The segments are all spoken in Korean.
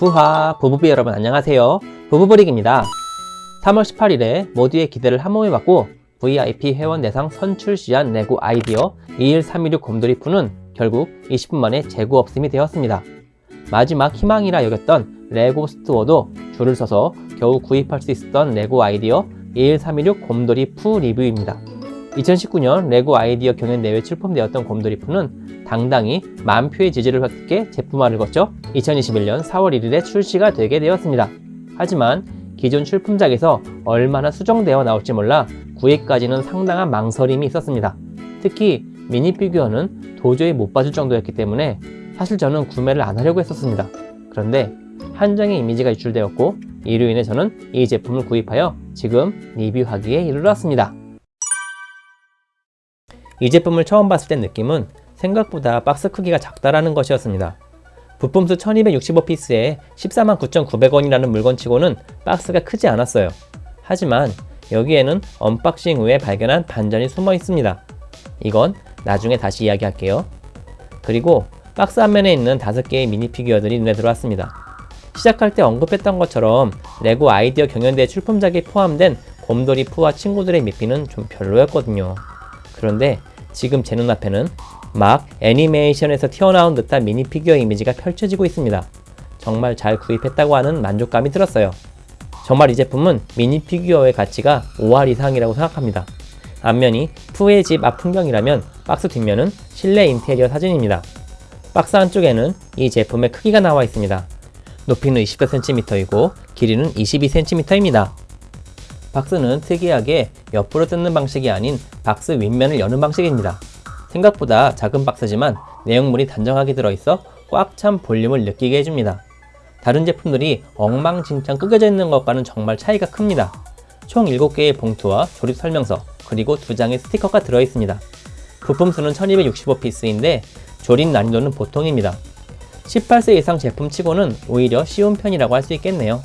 부하 부부비 여러분 안녕하세요. 부부브릭입니다. 3월 18일에 모두의 기대를 한 몸에 받고 VIP 회원 대상 선출시한 레고 아이디어 21316 곰돌이 푸는 결국 20분 만에 재고 없음이 되었습니다. 마지막 희망이라 여겼던 레고 스토어도 줄을 서서 겨우 구입할 수 있었던 레고 아이디어 21316 곰돌이 푸 리뷰입니다 2019년 레고 아이디어 경연대회 출품되었던 곰돌이 푸는 당당히 만 표의 지지를 획득해 제품화를 거쳐 2021년 4월 1일에 출시가 되게 되었습니다. 하지만 기존 출품작에서 얼마나 수정되어 나올지 몰라 구입까지는 상당한 망설임이 있었습니다. 특히 미니 피규어는 도저히 못 봐줄 정도였기 때문에 사실 저는 구매를 안 하려고 했었습니다. 그런데 한정의 이미지가 유출되었고 이로 인해 저는 이 제품을 구입하여 지금 리뷰하기에 이르렀습니다. 이 제품을 처음 봤을 때 느낌은 생각보다 박스 크기가 작다라는 것이었습니다. 부품수 1265피스에 14만 9,900원이라는 물건치고는 박스가 크지 않았어요. 하지만 여기에는 unboxing 후에 발견한 반전이 숨어 있습니다. 이건 나중에 다시 이야기할게요. 그리고 박스 앞면에 있는 5개의 미니 피규어들이 눈에 들어왔습니다. 시작할 때 언급했던 것처럼 레고 아이디어 경연대 출품작에 포함된 곰돌이 푸와 친구들의 미피는 좀 별로였거든요. 그런데 지금 제 눈앞에는 막 애니메이션에서 튀어나온 듯한 미니 피규어 이미지가 펼쳐지고 있습니다. 정말 잘 구입했다고 하는 만족감이 들었어요. 정말 이 제품은 미니 피규어의 가치가 5할 이상이라고 생각합니다. 앞면이 푸의 집 앞 풍경이라면 박스 뒷면은 실내 인테리어 사진입니다. 박스 안쪽에는 이 제품의 크기가 나와 있습니다. 높이는 24cm이고 길이는 22cm입니다. 박스는 특이하게 옆으로 뜯는 방식이 아닌 박스 윗면을 여는 방식입니다. 생각보다 작은 박스지만 내용물이 단정하게 들어있어 꽉 찬 볼륨을 느끼게 해줍니다. 다른 제품들이 엉망진창 꾸겨져 있는 것과는 정말 차이가 큽니다. 총 7개의 봉투와 조립 설명서, 그리고 2장의 스티커가 들어있습니다. 부품 수는 1265피스인데 조립 난이도는 보통입니다. 18세 이상 제품치고는 오히려 쉬운 편이라고 할 수 있겠네요.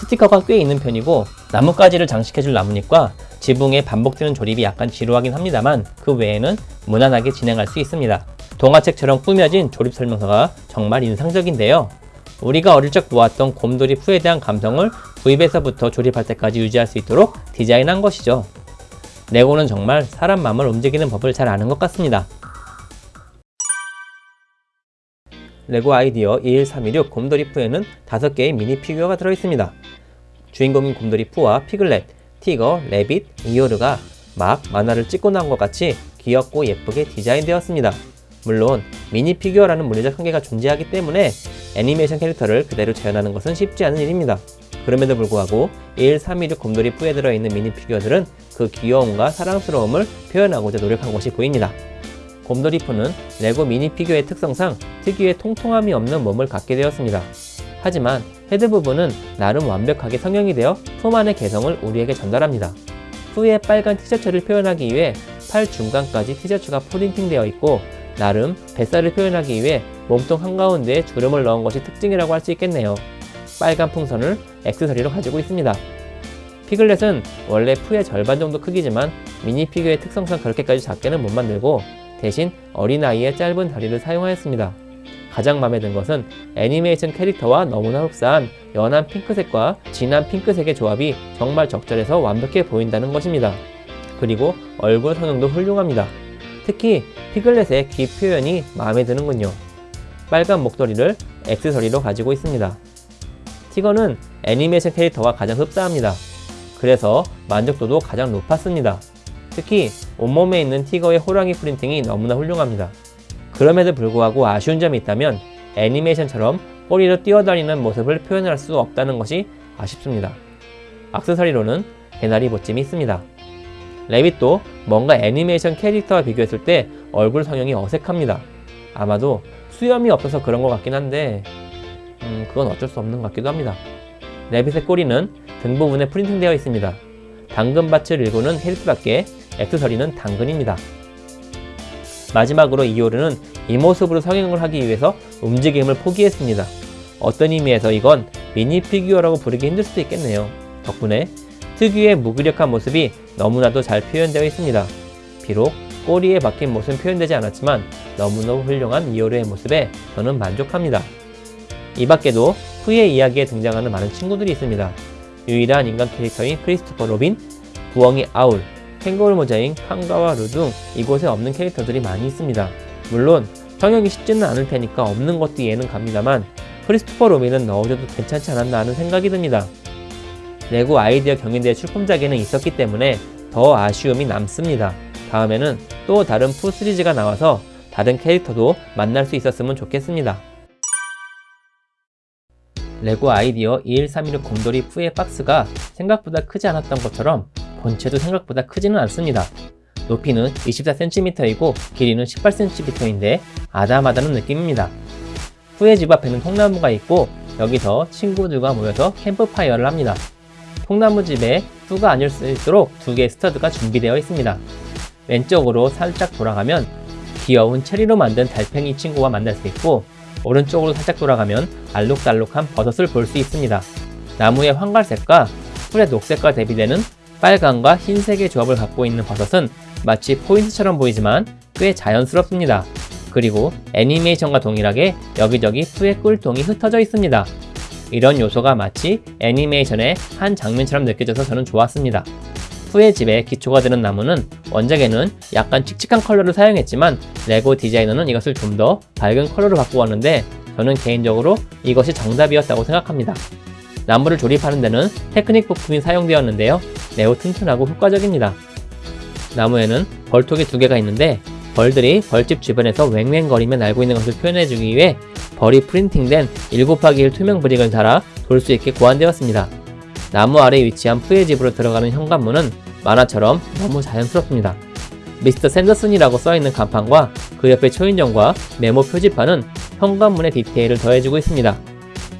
스티커가 꽤 있는 편이고 나뭇가지를 장식해줄 나뭇잎과 지붕에 반복되는 조립이 약간 지루하긴 합니다만 그 외에는 무난하게 진행할 수 있습니다. 동화책처럼 꾸며진 조립 설명서가 정말 인상적인데요. 우리가 어릴 적 보았던 곰돌이 푸에 대한 감성을 구입에서부터 조립할 때까지 유지할 수 있도록 디자인한 것이죠. 레고는 정말 사람 마음을 움직이는 법을 잘 아는 것 같습니다. 레고 아이디어 21316 곰돌이 푸에는 5개의 미니 피규어가 들어있습니다. 주인공인 곰돌이 푸와 피글렛, 티거, 레빗, 이오르가 막 만화를 찍고 나온 것 같이 귀엽고 예쁘게 디자인되었습니다. 물론 미니 피규어라는 물리적 한계가 존재하기 때문에 애니메이션 캐릭터를 그대로 재현하는 것은 쉽지 않은 일입니다. 그럼에도 불구하고 1316 곰돌이 푸에 들어있는 미니 피규어들은 그 귀여움과 사랑스러움을 표현하고자 노력한 것이 보입니다. 곰돌이 푸는 레고 미니 피규어의 특성상 특유의 통통함이 없는 몸을 갖게 되었습니다. 하지만 헤드 부분은 나름 완벽하게 성형이 되어 푸만의 개성을 우리에게 전달합니다. 푸의 빨간 티셔츠를 표현하기 위해 팔 중간까지 티셔츠가 프린팅 되어 있고 나름 뱃살을 표현하기 위해 몸통 한가운데에 주름을 넣은 것이 특징이라고 할 수 있겠네요. 빨간 풍선을 액세서리로 가지고 있습니다. 피글렛은 원래 푸의 절반 정도 크기지만 미니 피규어의 특성상 그렇게까지 작게는 못 만들고 대신 어린아이의 짧은 다리를 사용하였습니다. 가장 마음에 든 것은 애니메이션 캐릭터와 너무나 흡사한 연한 핑크색과 진한 핑크색의 조합이 정말 적절해서 완벽해 보인다는 것입니다. 그리고 얼굴 성형도 훌륭합니다. 특히 피글렛의 귀 표현이 마음에 드는군요. 빨간 목도리를 액세서리로 가지고 있습니다. 티거는 애니메이션 캐릭터와 가장 흡사합니다. 그래서 만족도도 가장 높았습니다. 특히 온몸에 있는 티거의 호랑이 프린팅이 너무나 훌륭합니다. 그럼에도 불구하고 아쉬운 점이 있다면 애니메이션처럼 꼬리로 뛰어다니는 모습을 표현할 수 없다는 것이 아쉽습니다. 악세사리로는 개나리 보찜이 있습니다. 레빗도 뭔가 애니메이션 캐릭터와 비교했을 때 얼굴 성형이 어색합니다. 아마도 수염이 없어서 그런 것 같긴 한데 음, 그건 어쩔 수 없는 것 같기도 합니다. 레빗의 꼬리는 등 부분에 프린팅되어 있습니다. 당근밭을 일구는 헬스밖에 액세서리는 당근입니다. 마지막으로 이오르는 이 모습으로 성형을 하기 위해서 움직임을 포기했습니다. 어떤 의미에서 이건 미니 피규어라고 부르기 힘들 수도 있겠네요. 덕분에 특유의 무기력한 모습이 너무나도 잘 표현되어 있습니다. 비록 꼬리에 박힌 모습은 표현되지 않았지만 너무너무 훌륭한 이오르의 모습에 저는 만족합니다. 이 밖에도 푸의 이야기에 등장하는 많은 친구들이 있습니다. 유일한 인간 캐릭터인 크리스토퍼 로빈, 부엉이 아울, 캥거루 모자인 칸가와 루등 이곳에 없는 캐릭터들이 많이 있습니다. 물론 성형이 쉽지는 않을 테니까 없는 것도 이해는 갑니다만 크리스토퍼 로빈은 넣어줘도 괜찮지 않았나 하는 생각이 듭니다. 레고 아이디어 경연대회 출품작에는 있었기 때문에 더 아쉬움이 남습니다. 다음에는 또 다른 푸 시리즈가 나와서 다른 캐릭터도 만날 수 있었으면 좋겠습니다. 레고 아이디어 21316 곰돌이 푸의 박스가 생각보다 크지 않았던 것처럼 본체도 생각보다 크지는 않습니다. 높이는 24cm이고 길이는 18cm인데 아담하다는 느낌입니다. 푸의 집 앞에는 통나무가 있고 여기서 친구들과 모여서 캠프파이어를 합니다. 통나무 집에 푸가 앉을 수 있도록 두 개의 스터드가 준비되어 있습니다. 왼쪽으로 살짝 돌아가면 귀여운 체리로 만든 달팽이 친구와 만날 수 있고 오른쪽으로 살짝 돌아가면 알록달록한 버섯을 볼 수 있습니다. 나무의 황갈색과 풀의 녹색과 대비되는 빨강과 흰색의 조합을 갖고 있는 버섯은 마치 포인트처럼 보이지만 꽤 자연스럽습니다. 그리고 애니메이션과 동일하게 여기저기 푸의 꿀통이 흩어져 있습니다. 이런 요소가 마치 애니메이션의 한 장면처럼 느껴져서 저는 좋았습니다. 푸의 집에 기초가 되는 나무는 원작에는 약간 칙칙한 컬러를 사용했지만 레고 디자이너는 이것을 좀 더 밝은 컬러로 바꾸었는데 저는 개인적으로 이것이 정답이었다고 생각합니다. 나무를 조립하는 데는 테크닉 부품이 사용되었는데요. 매우 튼튼하고 효과적입니다. 나무에는 벌통이 두 개가 있는데 벌들이 벌집 주변에서 왱왱거리며 날고 있는 것을 표현해주기 위해 벌이 프린팅된 7 곱하기 1 투명 브릭을 달아 돌 수 있게 고안되었습니다. 나무 아래 위치한 푸의 집으로 들어가는 현관문은 만화처럼 너무 자연스럽습니다. 미스터 샌더슨이라고 써있는 간판과 그 옆에 초인종과 메모 표지판은 현관문의 디테일을 더해주고 있습니다.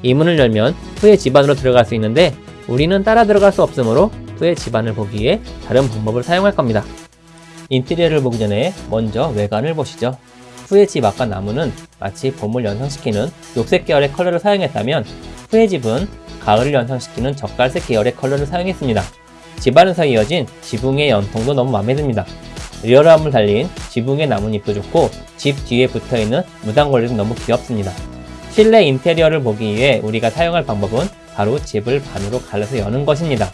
이 문을 열면 푸의 집안으로 들어갈 수 있는데 우리는 따라 들어갈 수 없으므로 푸의 집안을 보기 위해 다른 방법을 사용할 겁니다. 인테리어를 보기 전에 먼저 외관을 보시죠. 푸의 집 앞과 나무는 마치 봄을 연상시키는 녹색 계열의 컬러를 사용했다면 푸의 집은 가을을 연상시키는 적갈색 계열의 컬러를 사용했습니다. 집안에서 이어진 지붕의 연통도 너무 마음에 듭니다. 리얼함을 살린 지붕의 나뭇잎도 좋고 집 뒤에 붙어있는 무당걸레도 너무 귀엽습니다. 실내 인테리어를 보기 위해 우리가 사용할 방법은 바로 집을 반으로 갈라서 여는 것입니다.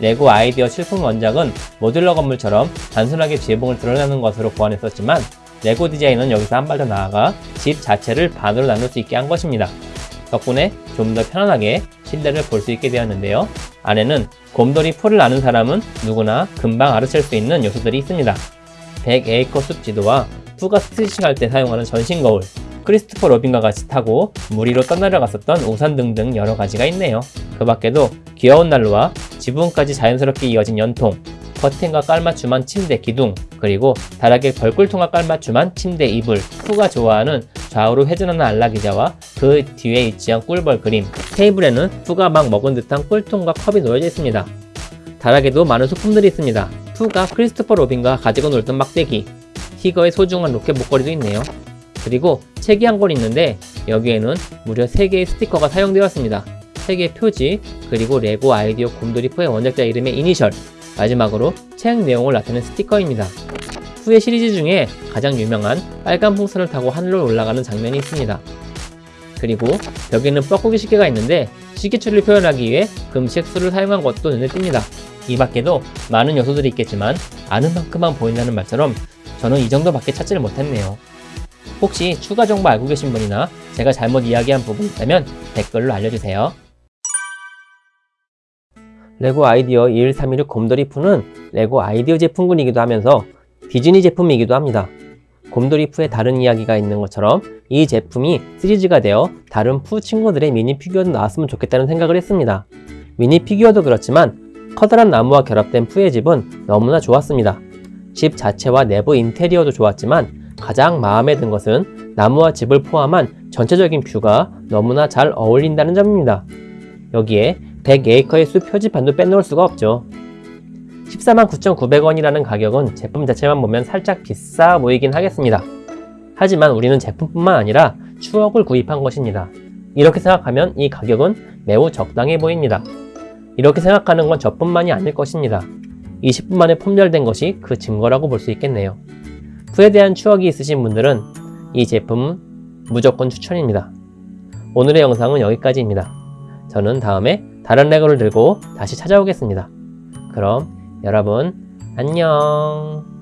레고 아이디어 출품 원작은 모듈러 건물처럼 단순하게 지붕을 들어내는 것으로 고안했었지만 레고 디자이너는 여기서 한 발 더 나아가 집 자체를 반으로 나눌 수 있게 한 것입니다. 덕분에 좀 더 편안하게 실내를 볼 수 있게 되었는데요. 안에는 곰돌이 푸를 아는 사람은 누구나 금방 알아챌 수 있는 요소들이 있습니다. 100에이커 숲 지도와 푸가 스트레칭 할 때 사용하는 전신 거울, 크리스토퍼 로빈과 같이 타고 물 위로 떠내려갔었던 우산 등등 여러 가지가 있네요. 그 밖에도 귀여운 난로와 지붕까지 자연스럽게 이어진 연통, 커튼과 깔맞춤한 침대 기둥, 그리고 다락에 벌꿀통과 깔맞춤한 침대 이불, 푸가 좋아하는 좌우로 회전하는 안락의자와 그 뒤에 위치한 꿀벌 그림, 테이블에는 푸가 막 먹은 듯한 꿀통과 컵이 놓여져 있습니다. 다락에도 많은 소품들이 있습니다. 푸가 크리스토퍼 로빈과 가지고 놀던 막대기, 티거의 소중한 로켓 목걸이도 있네요. 그리고 책이 한 권 있는데 여기에는 무려 3개의 스티커가 사용되었습니다. 3개의 표지, 그리고 레고 아이디어 곰돌이푸의 원작자 이름의 이니셜, 마지막으로 책 내용을 나타낸 스티커입니다. 후의 시리즈 중에 가장 유명한 빨간 풍선을 타고 하늘로 올라가는 장면이 있습니다. 그리고 벽에는 뻐꾸기 시계가 있는데 시계추를 표현하기 위해 금식 수를 사용한 것도 눈에 띕니다. 이 밖에도 많은 요소들이 있겠지만 아는 만큼만 보인다는 말처럼 저는 이 정도밖에 찾지를 못했네요. 혹시 추가 정보 알고 계신 분이나 제가 잘못 이야기한 부분이 있다면 댓글로 알려주세요. 레고 아이디어 21316 곰돌이 푸는 레고 아이디어 제품군이기도 하면서 디즈니 제품이기도 합니다. 곰돌이 푸의 다른 이야기가 있는 것처럼 이 제품이 시리즈가 되어 다른 푸 친구들의 미니 피규어도 나왔으면 좋겠다는 생각을 했습니다. 미니 피규어도 그렇지만 커다란 나무와 결합된 푸의 집은 너무나 좋았습니다. 집 자체와 내부 인테리어도 좋았지만 가장 마음에 든 것은 나무와 집을 포함한 전체적인 뷰가 너무나 잘 어울린다는 점입니다. 여기에 100에이커의 숲 표지판도 빼놓을 수가 없죠. 14만 9,900원이라는 가격은 제품 자체만 보면 살짝 비싸 보이긴 하겠습니다. 하지만 우리는 제품뿐만 아니라 추억을 구입한 것입니다. 이렇게 생각하면 이 가격은 매우 적당해 보입니다. 이렇게 생각하는 건 저뿐만이 아닐 것입니다. 20분 만에 품절된 것이 그 증거라고 볼 수 있겠네요. 후에 대한 추억이 있으신 분들은 이 제품은 무조건 추천입니다. 오늘의 영상은 여기까지입니다. 저는 다음에 다른 레고를 들고 다시 찾아오겠습니다. 그럼 여러분 안녕